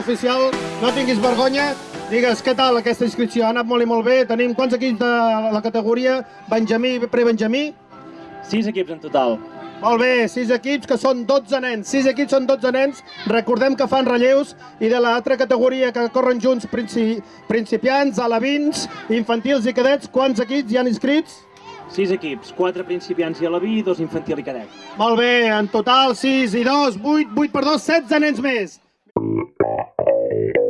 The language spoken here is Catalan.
oficial, no tinguis vergonya. Digues, què tal aquesta inscripció? Ha anat molt i molt bé. Tenim quants equips de la categoria Benjamí prebenjamí? Sis equips en total. Molt bé, sis equips que són 12 nens. Sis equips són 12 nens. Recordem que fan relleus i de l'altra categoria que corren junts princi principiants, alevins, infantils i cadets, quants equips hi han inscrits? Sis equips, quatre principiants i alaví i dos infantil i cadet. Molt bé, en total 6 i 2, 8, 8 per 2, 16 nens més. Thank you.